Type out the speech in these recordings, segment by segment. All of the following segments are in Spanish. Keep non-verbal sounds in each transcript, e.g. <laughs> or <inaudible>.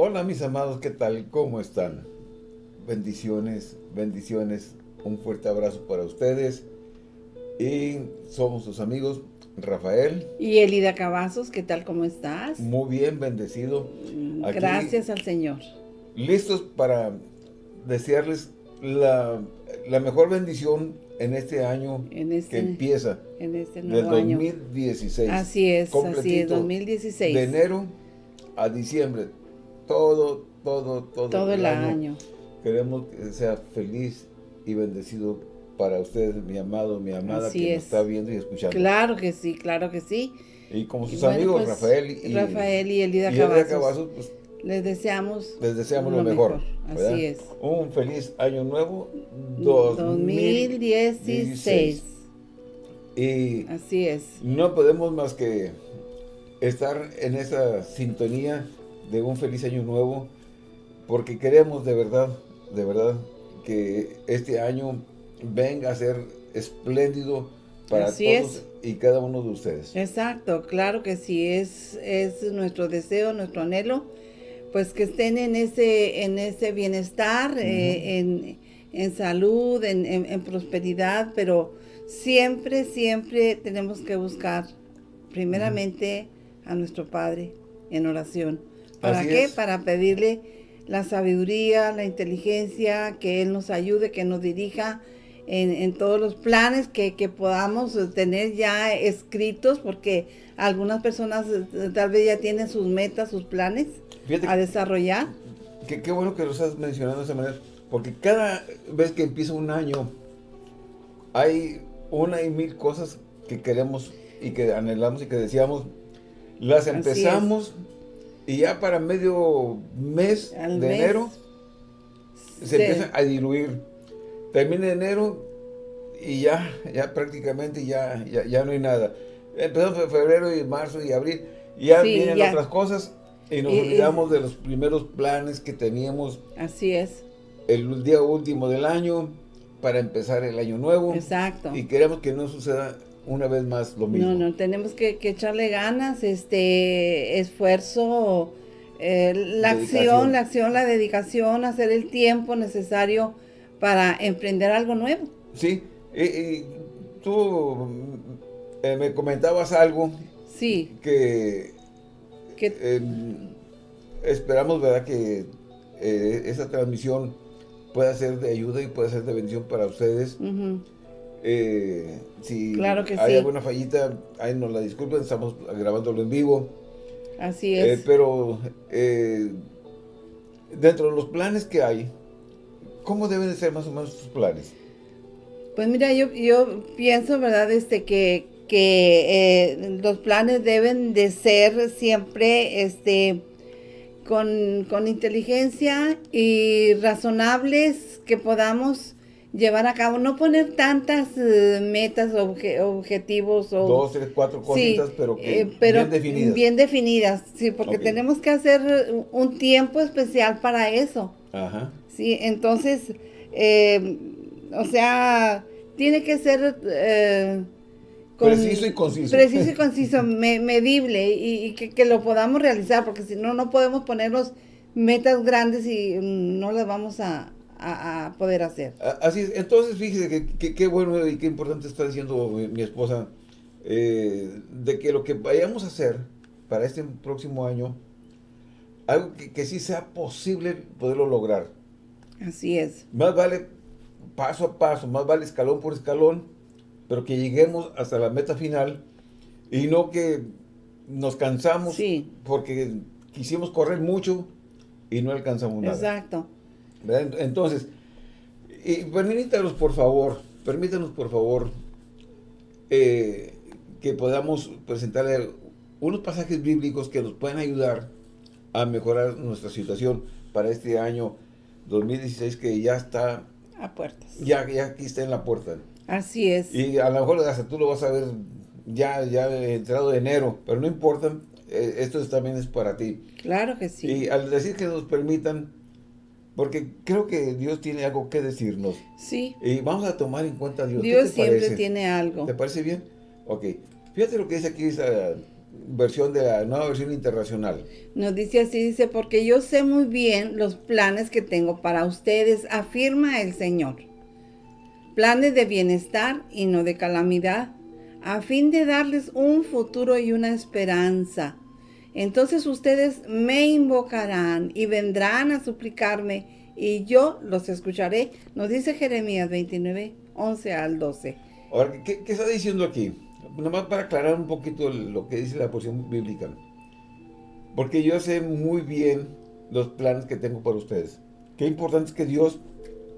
Hola mis amados, ¿qué tal? ¿Cómo están? Bendiciones, bendiciones. Un fuerte abrazo para ustedes. Y somos sus amigos Rafael. Y Elida Cavazos, ¿qué tal? ¿Cómo estás? Muy bien, bendecido. Aquí, Gracias al Señor. Listos para desearles la, la mejor bendición en este año en este, que empieza. En este nuevo del 2016. Año. Así es, así es, 2016. De enero a diciembre. Todo, todo, todo. Todo el, año. Queremos que sea feliz y bendecido para ustedes, mi amado, mi amada, que nos está viendo y escuchando. Claro que sí, claro que sí. Y como sus amigos, pues, Rafael y, Rafael y Elida Cavazos, pues, les deseamos, les deseamos lo, mejor. Así es. Un feliz año nuevo 2016. Y Así es. No podemos más que estar en esa sintonía de un feliz año nuevo porque queremos de verdad, de verdad que este año venga a ser espléndido para todos y cada uno de ustedes. Exacto, claro que sí, es, es nuestro deseo, nuestro anhelo, pues que estén en ese, en ese bienestar, eh, en, en, salud, en, en, prosperidad, pero siempre, siempre tenemos que buscar primeramente a nuestro Padre en oración. ¿Para qué? Para pedirle la sabiduría, la inteligencia, que Él nos ayude, que nos dirija, en, todos los planes que, podamos tener ya escritos, porque algunas personas eh, tal vez ya tienen sus metas, sus planes a desarrollar. Qué, bueno que lo estás mencionando de esa manera, porque cada vez que empieza un año, hay una y mil cosas que queremos y que anhelamos y que decíamos, las empezamos y ya para medio mes de enero se empieza a diluir termina enero y ya, ya prácticamente ya, ya, no hay nada. Empezamos en febrero y marzo y abril, ya vienen otras cosas y nos olvidamos de los primeros planes que teníamos. Así es. El día último del año para empezar el año nuevo. Exacto. Y queremos que no suceda una vez más lo mismo. No, no, tenemos que, echarle ganas, este, esfuerzo, eh, la acción, la acción, la dedicación, hacer el tiempo necesario para emprender algo nuevo. Sí, y, tú eh, me comentabas algo. Sí. Que, em, esperamos, ¿verdad? Que eh, esa transmisión pueda ser de ayuda y pueda ser de bendición para ustedes. Eh, si claro que hay alguna fallita, ahí nos la disculpen, estamos grabándolo en vivo. Así es. pero dentro de los planes que hay, ¿Cómo deben de ser más o menos sus planes? Pues mira, yo, yo pienso, ¿verdad? Este, que, que eh, los planes deben de ser siempre este, con, inteligencia y razonables que podamos llevar a cabo, no poner tantas eh, metas, objetivos o... Dos, tres, cuatro cositas, pero, que eh, bien definidas. Bien definidas, sí, porque tenemos que hacer un tiempo especial para eso. Ajá. ¿sí? Entonces, eh, o sea, tiene que ser... Eh, preciso y conciso. Preciso y <laughs> conciso, medible y, que, lo podamos realizar, porque si no, no podemos ponernos metas grandes y no las vamos a, poder hacer. Así es, entonces fíjese que qué bueno y qué importante está diciendo mi, esposa, eh, de que lo que vayamos a hacer para este próximo año, algo que, que sí sea posible poderlo lograr. Así es. Más vale paso a paso, más vale escalón por escalón, pero que lleguemos hasta la meta final y no que nos cansamos porque quisimos correr mucho y no alcanzamos nada. Exacto. Entonces, y permítanos por favor, permítanos por favor eh, que podamos presentarle unos pasajes bíblicos que nos puedan ayudar a mejorar nuestra situación para este año 2016 que ya está... A puertas. Ya, ya aquí está en la puerta. Así es. Y a lo mejor hasta tú lo vas a ver ya, ya entrado de enero, pero no importa, eh, esto también es para ti. Claro que sí. Y al decir que nos permitan, porque creo que Dios tiene algo que decirnos. Sí. Y vamos a tomar en cuenta a Dios. Dios siempre tiene algo. ¿Te parece bien? Ok. Fíjate lo que dice aquí versión de la nueva versión internacional. Nos dice así, dice, porque yo sé muy bien los planes que tengo para ustedes, afirma el Señor. Planes de bienestar y no de calamidad, a fin de darles un futuro y una esperanza. Entonces ustedes me invocarán y vendrán a suplicarme y yo los escucharé. Nos dice Jeremías 29, 11 al 12. Ahora, ¿qué, qué está diciendo aquí? Nomás para aclarar un poquito lo que dice la porción bíblica. Porque yo sé muy bien los planes que tengo para ustedes. Qué importante es que Dios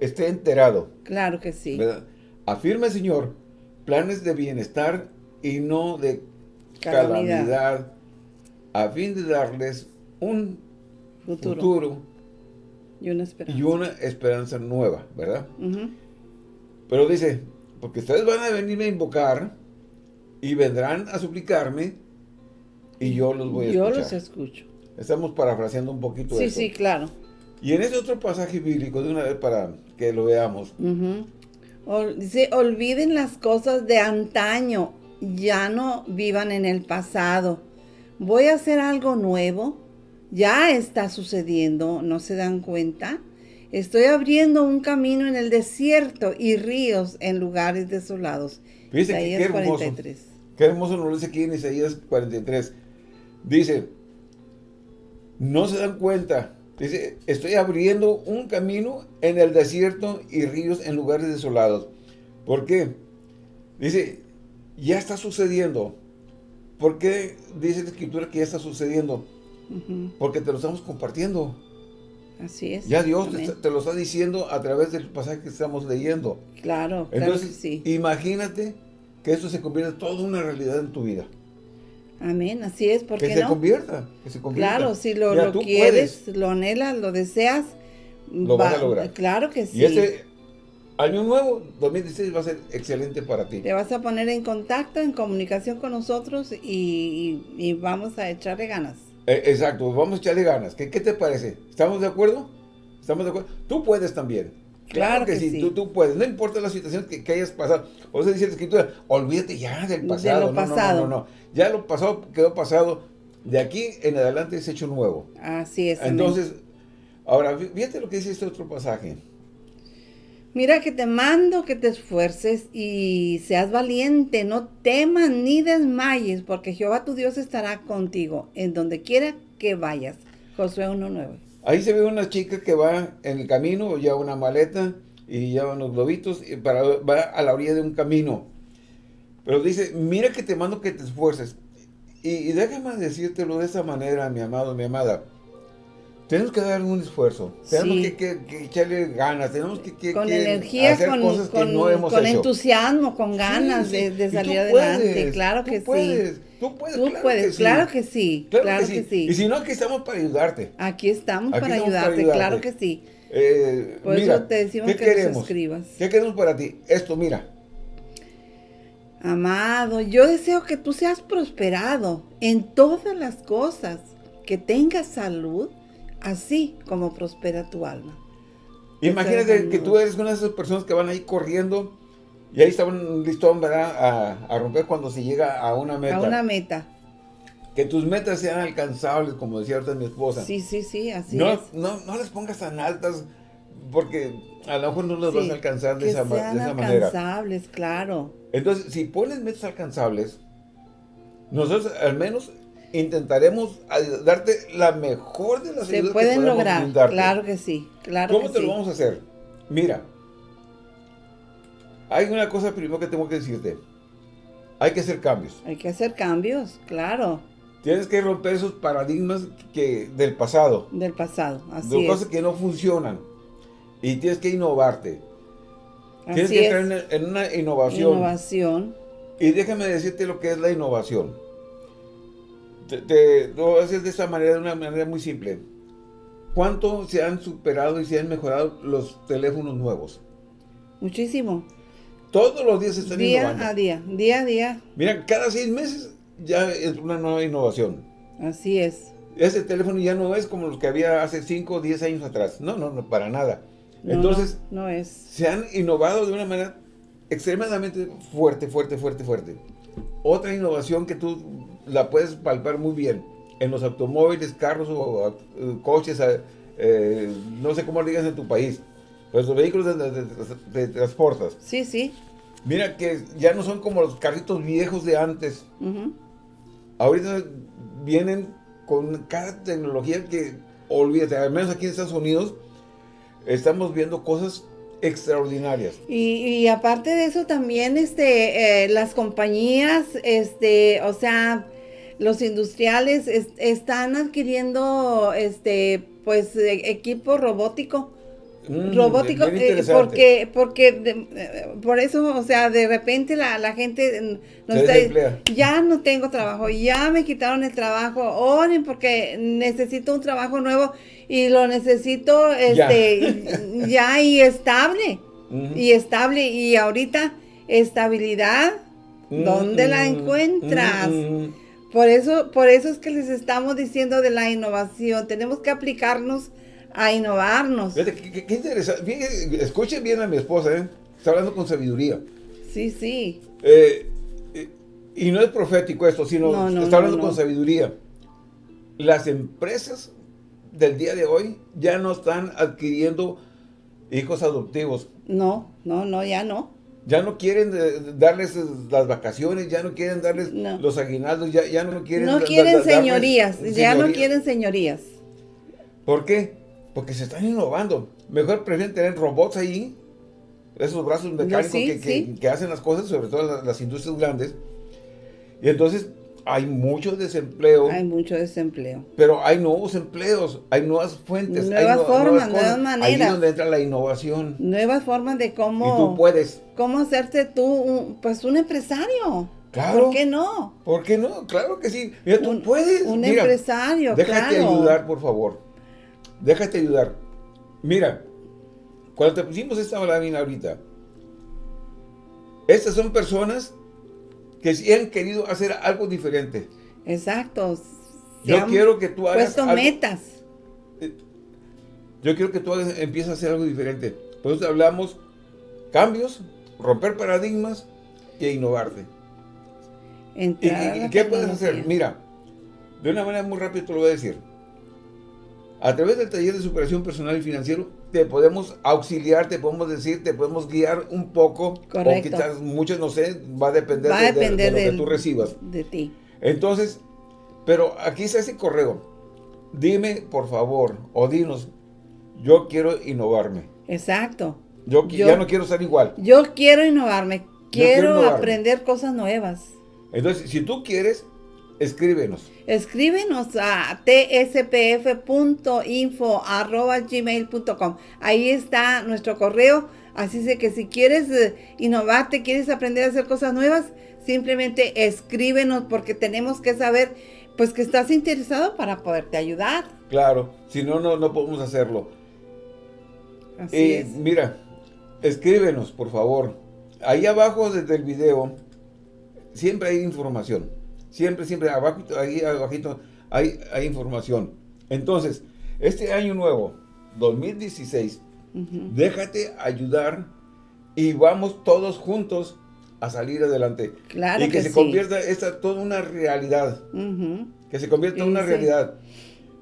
esté enterado. Claro que sí. ¿verdad? Afirma, Señor, planes de bienestar y no de calamidad, Calamidad. A fin de darles un Futuro. futuro, Y una esperanza. y una esperanza nueva, ¿verdad? Pero dice, porque ustedes van a venirme a invocar y vendrán a suplicarme y yo los voy a Yo escuchar. los escucho. Estamos parafraseando un poquito Sí, esto. sí, claro. Y en ese otro pasaje bíblico, de una vez para que lo veamos. Ol- dice, olviden las cosas de antaño, ya no vivan en el pasado. Voy a hacer algo nuevo, ya está sucediendo, ¿no se dan cuenta? Estoy abriendo un camino en el desierto y ríos en lugares desolados. Que qué Isaías hermoso. 43. Qué hermoso nos lo dice aquí en Isaías 43. Dice, no se dan cuenta. Dice, estoy abriendo un camino en el desierto y ríos en lugares desolados. ¿Por qué? Dice, ya está sucediendo. ¿Por qué dice la escritura que ya está sucediendo? Porque te lo estamos compartiendo. Así es. Ya Dios te, lo está diciendo a través del pasaje que estamos leyendo. Claro, claro Entonces, que sí. imagínate que esto se convierta en toda una realidad en tu vida. Amén, así es, ¿por que se convierta, que se convierta. Claro, si lo, Mira, lo tú quieres, lo anhelas, lo deseas, Lo vas a lograr. Claro que sí. Y este año nuevo, 2016, va a ser excelente para ti. Te vas a poner en contacto, en comunicación con nosotros y, y- y vamos a echarle ganas. Eh, exacto, vamos a echarle ganas. ¿Qué, qué te parece? ¿Estamos de acuerdo? ¿Estamos de acuerdo? Tú puedes también. Claro que sí. Tú, tú puedes. No importa la situación que, que hayas pasado. O sea, dice la escritura, olvídate ya del De pasado. lo No, no, pasado. No, no, no. Ya lo pasado quedó pasado. De aquí en adelante es hecho nuevo. Así es. amén. Entonces, ahora, fí- fíjate lo que dice este otro pasaje. Mira que te mando que te esfuerces y seas valiente, no temas ni desmayes, porque Jehová tu Dios estará contigo en donde quiera que vayas. Josué 1.9. Ahí se ve una chica que va en el camino, lleva una maleta y lleva unos globitos y para, va a la orilla de un camino. Pero dice, mira que te mando que te esfuerces. Y, y déjame decírtelo de esa manera, mi amado, mi amada. Tenemos que dar un esfuerzo. Tenemos Sí. que, que- que echarle ganas. Tenemos que, que- Con energía, hacer con, cosas que no hemos con hecho. entusiasmo, con ganas Sí, sí. de, de salir adelante. puedes, claro que puedes, sí. Tú puedes, Tú claro puedes, que claro que sí. Claro, que, sí. Y si no, aquí estamos para ayudarte. Aquí estamos, Aquí para, estamos para ayudarte, claro que sí. Eh, Por mira, eso te decimos ¿qué que nos queremos? escribas. ¿Qué queremos para ti? Esto, mira. Amado, yo deseo que tú seas prosperado en todas las cosas, que tengas salud, así como prospera tu alma. Imagínate que tú eres una de esas personas que van ahí corriendo y ahí está un listón, ¿verdad? A, a romper cuando se llega a una meta. A una meta. Que tus metas sean alcanzables, como decía ahorita mi esposa. Sí, sí, sí, así no, es. no, no las pongas tan altas porque a lo mejor no las vas a alcanzar de que esa, sean de esa manera. alcanzables, claro. Entonces, si pones metas alcanzables, nosotros al menos intentaremos darte la mejor de las Se ayudas que pueden podamos lograr, brindarte. claro que sí, claro ¿Cómo que te sí. lo vamos a hacer? Mira, hay una cosa primero que tengo que decirte. Hay que hacer cambios. Hay que hacer cambios, claro, Tienes que romper esos paradigmas que, del pasado, del pasado, así de es. cosas que no funcionan. Y tienes que innovarte. tienes Así que es. entrar en, en una innovación. Innovación. Y déjame decirte lo que es la innovación. Te, te lo hacer de esta manera, de una manera muy simple. ¿Cuánto se han superado y se han mejorado los teléfonos nuevos? Muchísimo. Todos los días se están Día innovando. a día, día a día. Mira, cada seis meses ya es una nueva innovación. Así es. Ese teléfono ya no es como los que había hace 5 o 10 años atrás. No, no, no, para nada. No, Entonces, no, no es. se han innovado de una manera extremadamente fuerte, fuerte, fuerte, fuerte. Otra innovación que tú la puedes palpar muy bien. En los automóviles, carros o eh, coches, eh, eh, no sé cómo lo digas en tu país. Pues los vehículos de, transportas. Sí, sí. Mira que ya no son como los carritos viejos de antes. Ahorita vienen con cada tecnología que, olvídate, al menos aquí en Estados Unidos, estamos viendo cosas extraordinarias. Y, aparte de eso también, este, eh, las compañías, este, o sea, los industriales están adquiriendo, este, pues, e, equipo robótico. Mm, robótico, eh, porque, porque eh, por eso, o sea, de repente la, la gente no está, ya no tengo trabajo, ya me quitaron el trabajo, oren porque necesito un trabajo nuevo y lo necesito este <laughs> ya, y estable, y estable, y ahorita estabilidad, ¿dónde la encuentras? Por eso, por eso es que les estamos diciendo de la innovación, tenemos que aplicarnos a innovarnos. qué, interesante. escuchen bien a mi esposa, ¿eh? Está hablando con sabiduría. Sí, sí. Eh, y no es profético esto, sino está hablando con sabiduría. Las empresas del día de hoy ya no están adquiriendo hijos adoptivos. No, no, no, ya no. Ya no quieren eh, darles las vacaciones, ya no quieren darles los aguinaldos, ya, ya no quieren... No quieren señorías, ya no quieren señorías. ¿Por qué? Porque se están innovando. Mejor prefieren tener robots ahí, esos brazos mecánicos que, hacen las cosas, sobre todo las, industrias grandes. Y entonces hay mucho desempleo. Hay mucho desempleo. Pero hay nuevos empleos, hay nuevas fuentes. Nuevas formas, nuevas, maneras. Ahí es donde entra la innovación. Nuevas formas de cómo... Y tú puedes. Cómo hacerte tú, pues, un empresario. Claro. ¿Por qué no? ¿Por qué no? Claro que sí. Mira, tú puedes. Un empresario, Déjate ayudar, por favor. Déjate ayudar. Mira, cuando te pusimos esta lámina ahorita, estas son personas que sí han querido hacer algo diferente. Exacto. Yo quiero que tú hagas puesto metas. Eh, yo quiero que tú empieces a hacer algo diferente. Por eso hablamos cambios, romper paradigmas e innovarte. ¿Y, qué puedes hacer? Mira, de una manera muy rápida te lo voy a decir. A través del taller de superación personal y financiero, te podemos auxiliar, te podemos decir, te podemos guiar un poco. Correcto. O quizás muchos, no sé, va a depender, de, lo que tú recibas. De ti. Entonces, pero aquí está ese correo. Dime, por favor, o dinos, yo quiero innovarme. Exacto. Yo, ya no quiero ser igual. Yo quiero innovarme. Quiero, aprender cosas nuevas. Entonces, si tú quieres, Escríbenos. Escríbenos a tspf.info.gmail.com. Ahí está nuestro correo. Así es que si quieres eh, innovarte, quieres aprender a hacer cosas nuevas, simplemente escríbenos porque tenemos que saber pues que estás interesado para poderte ayudar. Claro, si no, no, no podemos hacerlo. Así es. Mira, escríbenos, por favor. Ahí abajo desde el video siempre hay información. Siempre, siempre, abajo, ahí abajito hay, hay información. Entonces, este año nuevo, 2016, déjate ayudar y vamos todos juntos a salir adelante. Claro y que, se convierta esta toda una realidad. Que se convierta en una realidad.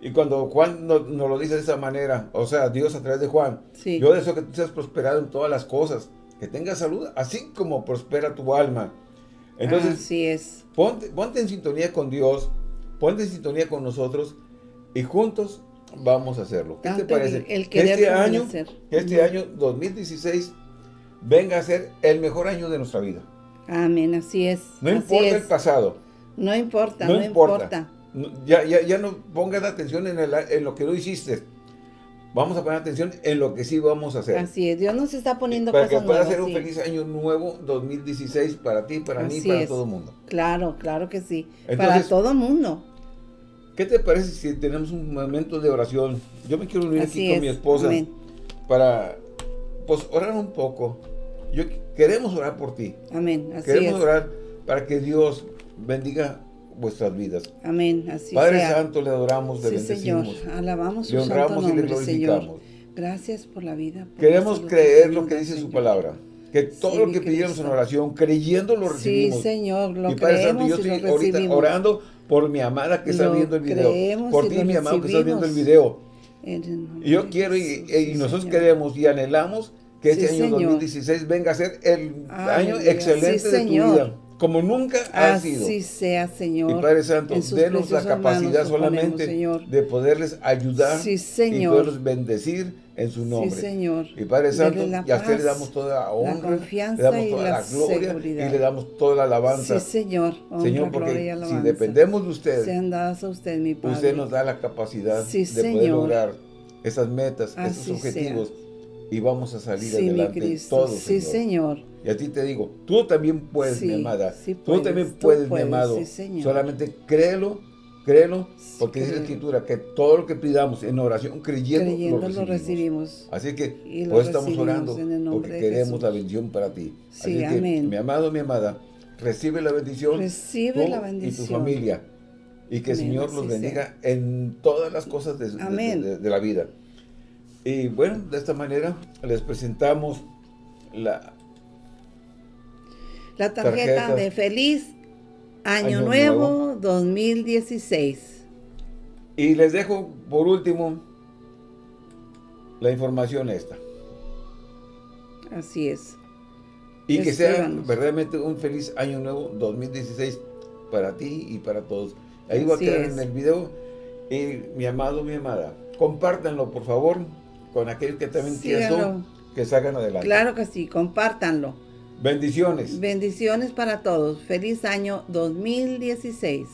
Y cuando Juan nos, lo dice de esa manera, o sea, Dios a través de Juan, yo deseo que tú seas prosperado en todas las cosas, que tengas salud, así como prospera tu alma. Entonces, Así es. Ponte, ponte en sintonía con Dios, ponte en sintonía con nosotros y juntos vamos a hacerlo. ¿Qué te parece? El, que este año, este año 2016 venga a ser el mejor año de nuestra vida. Amén, así es. No importa el pasado. No importa, no, importa. Ya, ya, ya no pongas atención en, en lo que no hiciste vamos a poner atención en lo que sí vamos a hacer. Así es, Dios nos está poniendo para cosas Para que pueda ser un feliz año nuevo 2016 para ti, para mí, para todo el mundo. Claro, claro que sí. para todo el mundo. ¿Qué te parece si tenemos un momento de oración? Yo me quiero unir aquí con mi esposa para pues orar un poco. Yo queremos orar por ti. Amén. Así queremos orar para que Dios bendiga vuestras vidas. Amén, así Padre Santo, le adoramos, le sí, Señor, alabamos le honramos y le glorificamos. Gracias por la vida. Queremos creer lo que, dice su palabra. Que todo lo que pedimos en oración, creyendo lo recibimos. Sí, Señor, lo y Padre Santo, yo estoy ahorita orando por mi amada que está Lo viendo el video, creemos por ti, mi amado que está viendo el video. Nombre Y yo quiero y, sí, nosotros Señor. queremos y anhelamos que este Sí, año Señor. 2016 venga a ser el año excelente de tu vida, como nunca ha sido. Así sea, Señor. Y Padre Santo, denos la capacidad ponemos, solamente de poderles ayudar Sí, y poderlos bendecir en su nombre. Sí, Señor. Y Padre Santo, la y a usted le damos toda la honra, confianza le damos y toda la la, gloria seguridad. y le damos toda la alabanza. Sí, Señor. Honra, Señor, porque si dependemos de usted, Sean dadas a usted, mi Padre. usted nos da la capacidad Sí, de poder lograr esas metas, Así esos objetivos y vamos a salir Sí, mi adelante Cristo. todos, sí, Señor. Señor. Y a ti te digo, tú también puedes, Sí, mi amada. sí tú puedes, también tú puedes, mi amado. sí, Señor. Solamente créelo, créelo, porque dice la escritura que todo lo que pidamos en oración, creyendo, Creyendo lo lo recibimos. Así que Y lo pues estamos orando porque queremos la bendición para ti. Sí, Así que, amén. mi amado, mi amada, recibe la bendición. Recibe tú la Y tu familia. Y que el Señor los sea. bendiga en todas las cosas de, de- Amén. de- de la vida. Y bueno, de esta manera les presentamos la, La tarjeta de Feliz Año, Año Nuevo, Nuevo. 2016. Y les dejo por último la información esta. Así es. Y que sea verdaderamente un feliz año nuevo 2016 para ti y para todos. Ahí va a Así quedar es. en el video. Y mi amado, mi amada, compártanlo por favor con aquellos que también Síganlo. quieran que salgan adelante. Claro que sí, compártanlo. Bendiciones. Bendiciones para todos. Feliz año 2016.